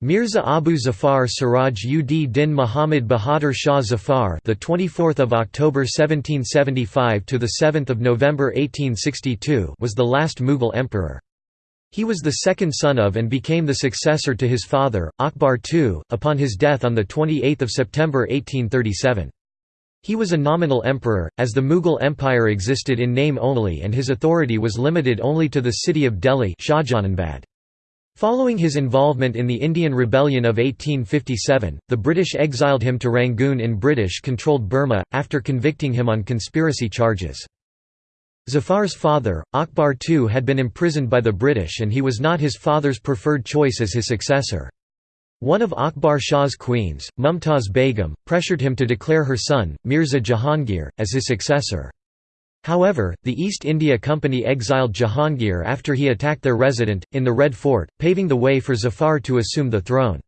Mirza Abu Zafar Siraj ud Din Muhammad Bahadur Shah Zafar, the 24th of October 1775 to the 7th of November 1862, was the last Mughal emperor. He was the second son of and became the successor to his father, Akbar II, upon his death on the 28th of September 1837. He was a nominal emperor, as the Mughal Empire existed in name only and his authority was limited only to the city of Delhi Shahjahanabad. Following his involvement in the Indian Rebellion of 1857, the British exiled him to Rangoon in British-controlled Burma, after convicting him on conspiracy charges. Zafar's father, Akbar II had been imprisoned by the British and he was not his father's preferred choice as his successor. One of Akbar Shah's queens, Mumtaz Begum, pressured him to declare her son, Mirza Jahangir, as his successor. However, the East India Company exiled Jahangir after he attacked their resident, in the Red Fort, paving the way for Zafar to assume the throne.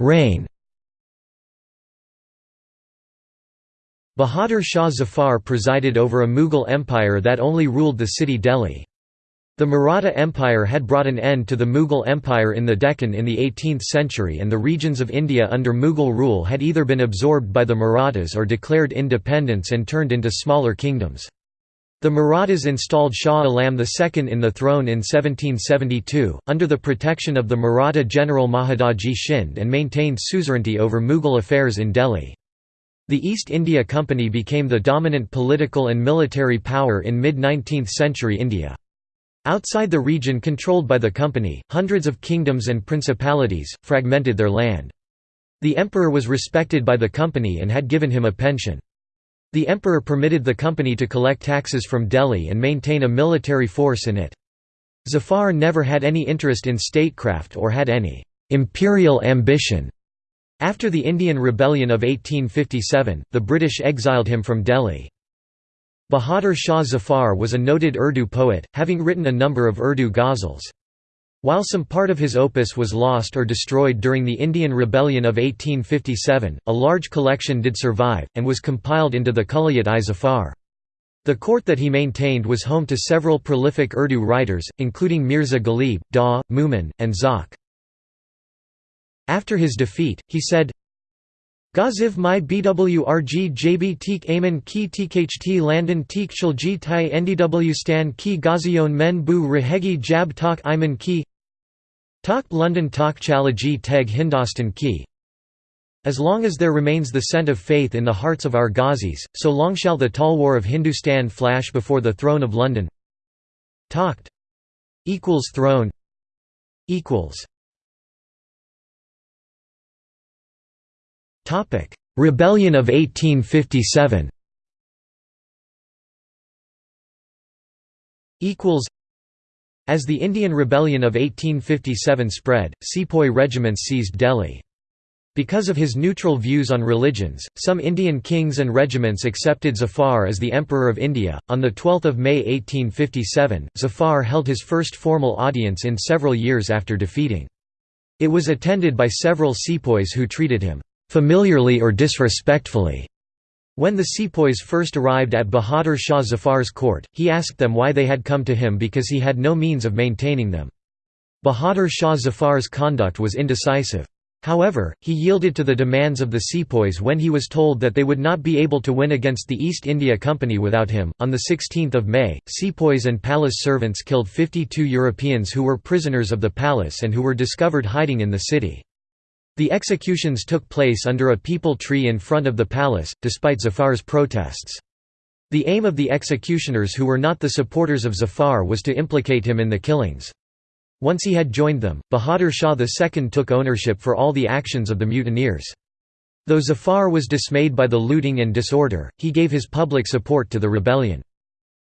Reign Bahadur Shah Zafar presided over a Mughal empire that only ruled the city Delhi. The Maratha Empire had brought an end to the Mughal Empire in the Deccan in the 18th century and the regions of India under Mughal rule had either been absorbed by the Marathas or declared independence and turned into smaller kingdoms. The Marathas installed Shah Alam II in the throne in 1772, under the protection of the Maratha general Mahadaji Shinde and maintained suzerainty over Mughal affairs in Delhi. The East India Company became the dominant political and military power in mid-19th century India. Outside the region controlled by the company, hundreds of kingdoms and principalities, fragmented their land. The emperor was respected by the company and had given him a pension. The emperor permitted the company to collect taxes from Delhi and maintain a military force in it. Zafar never had any interest in statecraft or had any «imperial ambition». After the Indian Rebellion of 1857, the British exiled him from Delhi. Bahadur Shah Zafar was a noted Urdu poet, having written a number of Urdu ghazals. While some part of his opus was lost or destroyed during the Indian Rebellion of 1857, a large collection did survive, and was compiled into the Kulliyat-i Zafar. The court that he maintained was home to several prolific Urdu writers, including Mirza Ghalib, Daw, Mumin, and Zauq. After his defeat, he said, Gaziv my BWRG JB Teek Aman Ki TKHT Landon Teek Shilji Tai NDW Stan Ki Gazion Men Bu Rahegi Jab Tak Iman Ki Tak London Tak Chalaji Teg Hindostan Ki. As long as there remains the scent of faith in the hearts of our Ghazis, so long shall the talwar of Hindustan flash before the throne of London. Takht equals throne. Equals Topic: Rebellion of 1857. Equals. As the Indian Rebellion of 1857 spread, sepoy regiments seized Delhi. Because of his neutral views on religions, some Indian kings and regiments accepted Zafar as the Emperor of India. On the 12th of May 1857, Zafar held his first formal audience in several years after defeating. It was attended by several sepoys who treated him familiarly or disrespectfully. When the sepoys first arrived at Bahadur Shah Zafar's court, he asked them why they had come to him because he had no means of maintaining them. Bahadur Shah Zafar's conduct was indecisive. However, he yielded to the demands of the sepoys when he was told that they would not be able to win against the East India Company without him. On the 16th of May, sepoys and palace servants killed 52 Europeans who were prisoners of the palace and who were discovered hiding in the city. The executions took place under a peepal tree in front of the palace, despite Zafar's protests. The aim of the executioners who were not the supporters of Zafar was to implicate him in the killings. Once he had joined them, Bahadur Shah II took ownership for all the actions of the mutineers. Though Zafar was dismayed by the looting and disorder, he gave his public support to the rebellion.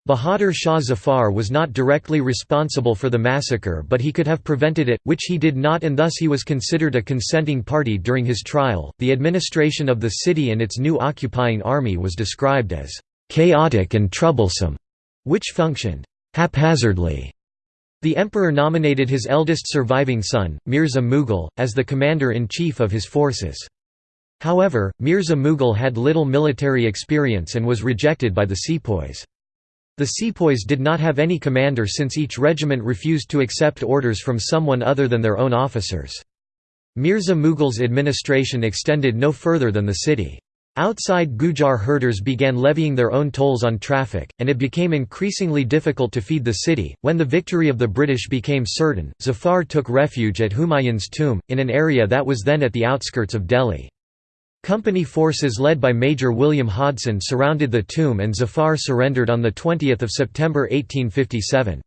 Bahadur Shah Zafar was not directly responsible for the massacre but he could have prevented it, which he did not and thus he was considered a consenting party during his trial. The administration of the city and its new occupying army was described as chaotic and troublesome, which functioned haphazardly. The emperor nominated his eldest surviving son, Mirza Mughal, as the commander-in-chief of his forces. However, Mirza Mughal had little military experience and was rejected by the sepoys. The sepoys did not have any commander since each regiment refused to accept orders from someone other than their own officers. Mirza Mughal's administration extended no further than the city. Outside Gujar herders began levying their own tolls on traffic, and it became increasingly difficult to feed the city. When the victory of the British became certain, Zafar took refuge at Humayun's tomb, in an area that was then at the outskirts of Delhi. Company forces led by Major William Hodson surrounded the tomb and Zafar surrendered on 20 September 1857.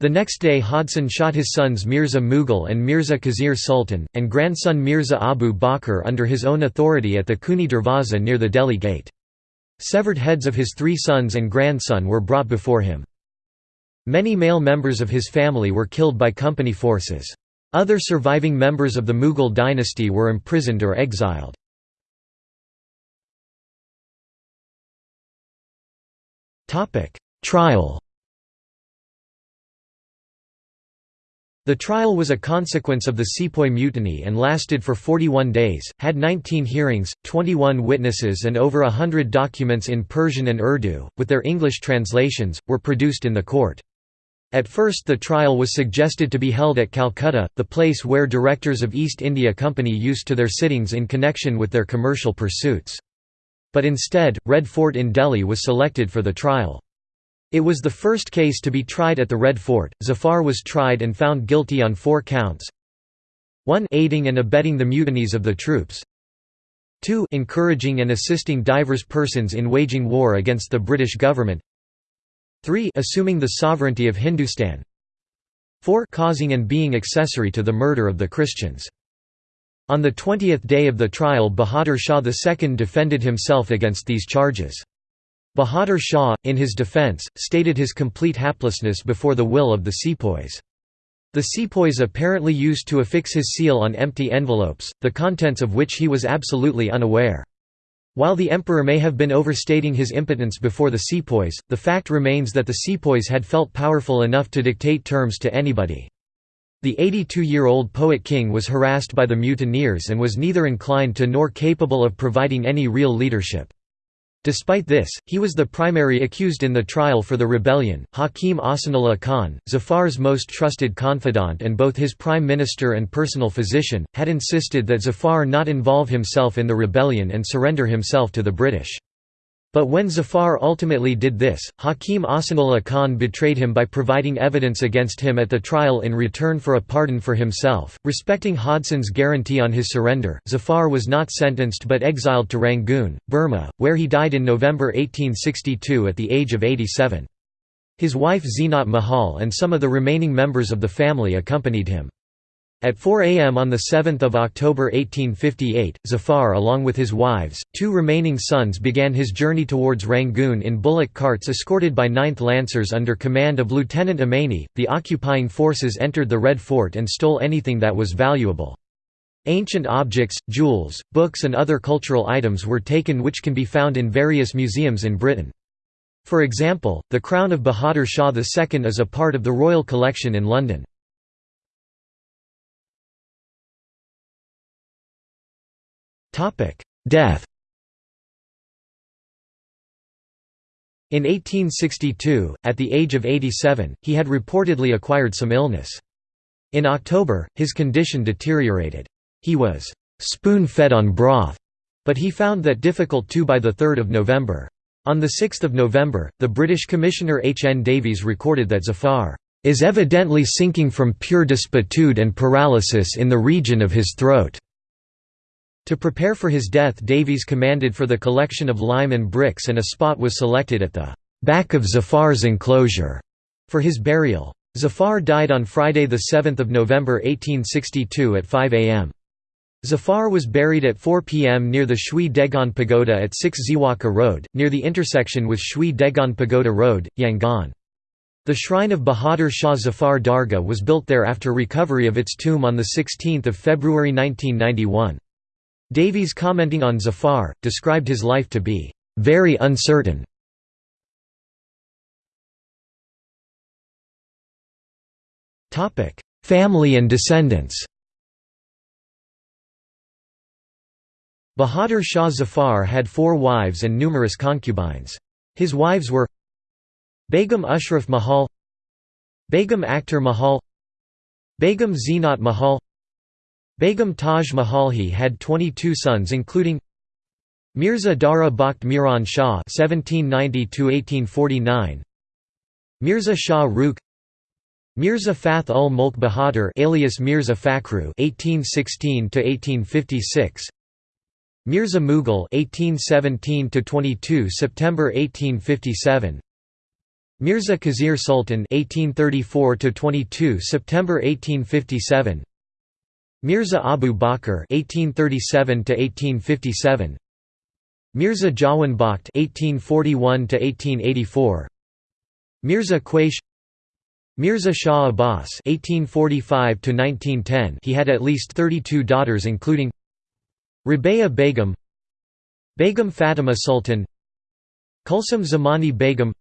The next day Hodson shot his sons Mirza Mughal and Mirza Khizr Sultan, and grandson Mirza Abu Bakr under his own authority at the Khooni Darwaza near the Delhi gate. Severed heads of his three sons and grandson were brought before him. Many male members of his family were killed by company forces. Other surviving members of the Mughal dynasty were imprisoned or exiled. Trial The trial was a consequence of the Sepoy Mutiny and lasted for 41 days, had 19 hearings, 21 witnesses and over a hundred documents in Persian and Urdu, with their English translations, were produced in the court. At first the trial was suggested to be held at Calcutta, the place where directors of East India Company used to their sittings in connection with their commercial pursuits. But instead, Red Fort in Delhi was selected for the trial. It was the first case to be tried at the Red Fort. Zafar was tried and found guilty on four counts. 1 aiding and abetting the mutinies of the troops. 2 encouraging and assisting divers persons in waging war against the British government. 3 assuming the sovereignty of Hindustan. 4 causing and being accessory to the murder of the Christians on the 20th day of the trial Bahadur Shah II defended himself against these charges. Bahadur Shah, in his defence, stated his complete haplessness before the will of the sepoys. The sepoys apparently used to affix his seal on empty envelopes, the contents of which he was absolutely unaware. While the emperor may have been overstating his impotence before the sepoys, the fact remains that the sepoys had felt powerful enough to dictate terms to anybody. The 82-year-old poet king was harassed by the mutineers and was neither inclined to nor capable of providing any real leadership. Despite this, he was the primary accused in the trial for the rebellion. Hakim Ahsanullah Khan, Zafar's most trusted confidant and both his prime minister and personal physician, had insisted that Zafar not involve himself in the rebellion and surrender himself to the British. But when Zafar ultimately did this, Hakim Ahsanullah Khan betrayed him by providing evidence against him at the trial in return for a pardon for himself. Respecting Hodson's guarantee on his surrender, Zafar was not sentenced but exiled to Rangoon, Burma, where he died in November 1862 at the age of 87. His wife Zinat Mahal and some of the remaining members of the family accompanied him. At 4 a.m. on 7 October 1858, Zafar along with his wives, two remaining sons began his journey towards Rangoon in bullock carts escorted by 9th Lancers under command of Lieutenant Ommanney. The occupying forces entered the Red Fort and stole anything that was valuable. Ancient objects, jewels, books and other cultural items were taken which can be found in various museums in Britain. For example, the crown of Bahadur Shah II is a part of the Royal Collection in London. Death In 1862, at the age of 87, he had reportedly acquired some illness. In October, his condition deteriorated. He was spoon-fed on broth, but he found that difficult too by 3 November. On 6 November, the British Commissioner H. N. Davies recorded that Zafar is evidently sinking from pure despitude and paralysis in the region of his throat. To prepare for his death Davies commanded for the collection of lime and bricks and a spot was selected at the back of Zafar's enclosure for his burial. Zafar died on Friday 7 November 1862 at 5 am. Zafar was buried at 4 pm near the Shwe Dagon Pagoda at 6 Ziwaka Road, near the intersection with Shwe Dagon Pagoda Road, Yangon. The shrine of Bahadur Shah Zafar Dargah was built there after recovery of its tomb on 16 February 1991. Davies commenting on Zafar, described his life to be, "...very uncertain." Family and descendants Bahadur Shah Zafar had four wives and numerous concubines. His wives were Begum Ashraf Mahal Begum Akhtar Mahal Begum Zinat Mahal Begum Taj Mahal. He had 22 sons including Mirza Dara Bakht Miran Shah (1790–1849), Mirza Shah Rukh, Mirza Fath ul Mulk Bahadur, alias Mirza Fakhru (1816–1856), Mirza Mughal (1817–22 September 1857). Mirza Khizr Sultan (1834–22 September 1857), Mirza Abu Bakr (1837–1857), Mirza Jawan Bakht (1841–1884), Mirza Qaish, Mirza Shah Abbas (1845–1910). He had at least 32 daughters, including Rabea Begum, Begum Fatima Sultan, Kulsum Zamani Begum,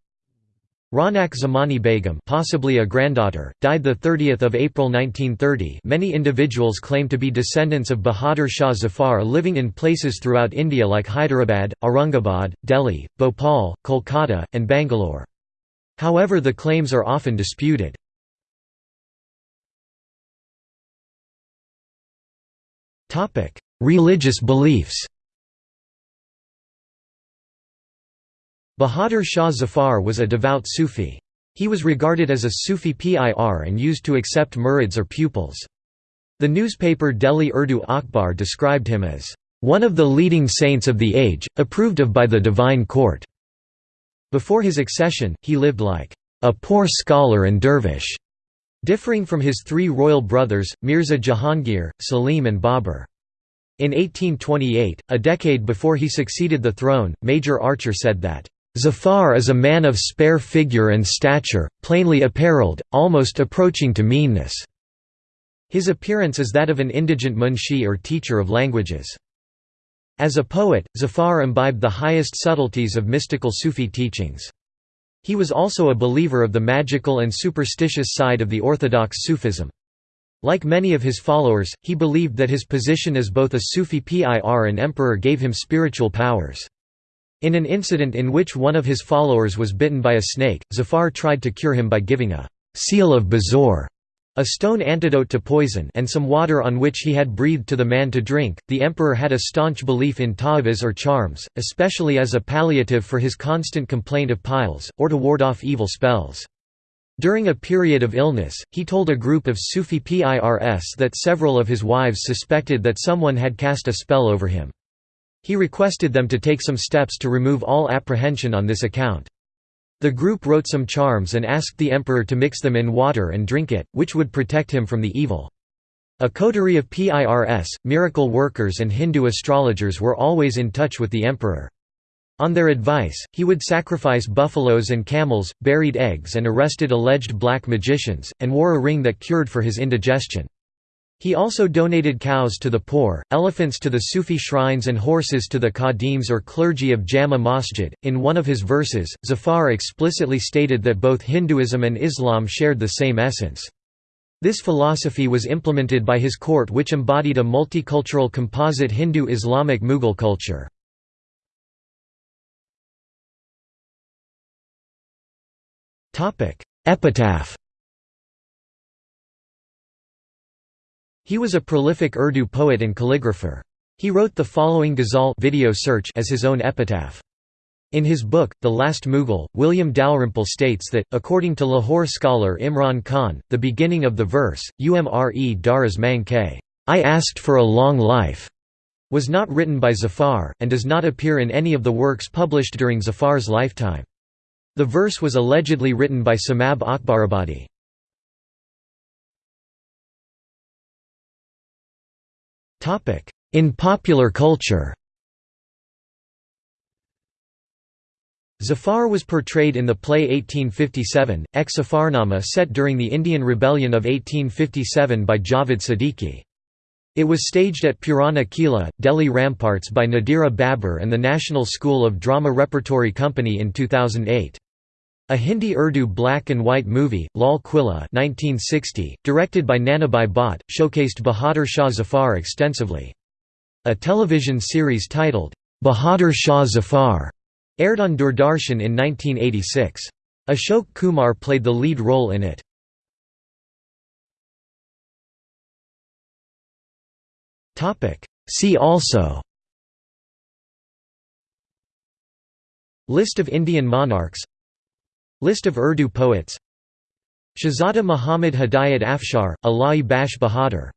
Ronak Zamani Begum, possibly a granddaughter, died the 30th of April 1930. Many individuals claim to be descendants of Bahadur Shah Zafar living in places throughout India like Hyderabad, Aurangabad, Delhi, Bhopal, Kolkata, and Bangalore. However the claims are often disputed. Topic: Religious beliefs Bahadur Shah Zafar was a devout Sufi. He was regarded as a Sufi pir and used to accept murids or pupils. The newspaper Delhi Urdu Akhbar described him as, "...one of the leading saints of the age, approved of by the divine court." Before his accession, he lived like, "...a poor scholar and dervish." differing from his three royal brothers, Mirza Jahangir, Salim and Babur. In 1828, a decade before he succeeded the throne, Major Archer said that, Zafar is a man of spare figure and stature, plainly apparelled, almost approaching to meanness. His appearance is that of an indigent munshi or teacher of languages. As a poet, Zafar imbibed the highest subtleties of mystical Sufi teachings. He was also a believer of the magical and superstitious side of the orthodox Sufism. Like many of his followers, he believed that his position as both a Sufi pir and emperor gave him spiritual powers. In an incident in which one of his followers was bitten by a snake, Zafar tried to cure him by giving a «seal of Bazor» a stone antidote to poison and some water on which he had breathed to the man to drink. The emperor had a staunch belief in ta'awiz or charms, especially as a palliative for his constant complaint of piles, or to ward off evil spells. During a period of illness, he told a group of Sufi pirs that several of his wives suspected that someone had cast a spell over him. He requested them to take some steps to remove all apprehension on this account. The group wrote some charms and asked the emperor to mix them in water and drink it, which would protect him from the evil. A coterie of PIRS, miracle workers and Hindu astrologers were always in touch with the emperor. On their advice, he would sacrifice buffaloes and camels, buried eggs and arrested alleged black magicians, and wore a ring that cured for his indigestion. He also donated cows to the poor, elephants to the Sufi shrines, and horses to the qadims or clergy of Jama Masjid. In one of his verses, Zafar explicitly stated that both Hinduism and Islam shared the same essence. This philosophy was implemented by his court, which embodied a multicultural composite Hindu Islamic Mughal culture. Epitaph He was a prolific Urdu poet and calligrapher. He wrote the following ghazal video search as his own epitaph. In his book, The Last Mughal, William Dalrymple states that, according to Lahore scholar Imran Khan, the beginning of the verse, Umre Daraz Manke, I asked for a long life, was not written by Zafar, and does not appear in any of the works published during Zafar's lifetime. The verse was allegedly written by Seemab Akbarabadi. In popular culture Zafar was portrayed in the play 1857, Ek Zafarnama set during the Indian Rebellion of 1857 by Javed Siddiqui. It was staged at Purana Kila, Delhi Ramparts by Nadira Babbar and the National School of Drama Repertory Company in 2008. A Hindi-Urdu black and white movie, Lal Quila 1960, directed by Nanabhai Bhatt, showcased Bahadur Shah Zafar extensively. A television series titled, Bahadur Shah Zafar, aired on Doordarshan in 1986. Ashok Kumar played the lead role in it. See also List of Indian monarchs List of Urdu poets. Shahzada Muhammad Hidayat Afshar, Ala'i Bash Bahadur